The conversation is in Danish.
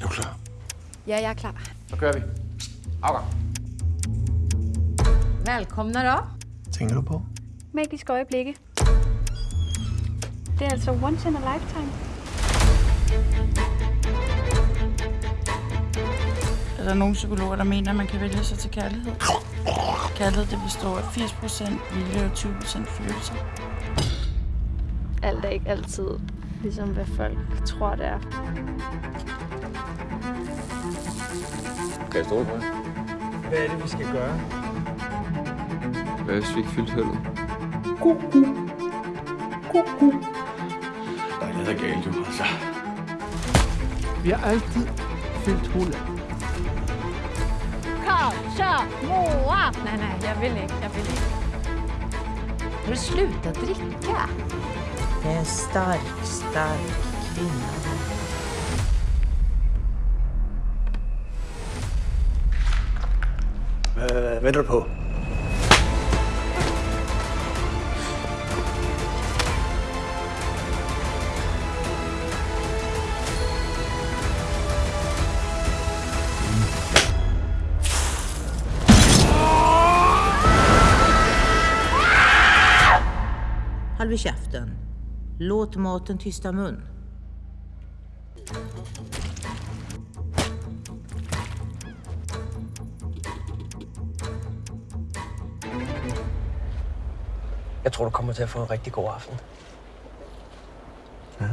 Er du klar? Ja, jag är klar. Så kører vi. Afgang. Välkomna då. Tænker du på? Magiske øjeblikke. Det er altså once in a lifetime. Er der nogle psykologer, der mener, at man kan vælge sig til kærlighed? Kærlighed det består af 80% vilje og 20% følelser. Alt er ikke altid ligesom, hvad folk tror, det er. Kan jeg stole på? Hvad er det, vi skal gøre? Hvad hvis vi ikke fyldte hullet? Der er noget, der er galt, du. Altså. Vi har altid fyldt hullet. Kom, kör, Moa! Nej, nej, jag vill inte. Jag vill inte. Har du slutat dricka? Det är en stark, stark kvinna. Hvad venter du på? Håll vid käften. Låt maten tysta mun. Jeg tror, du kommer til at få en rigtig god aften. Ja.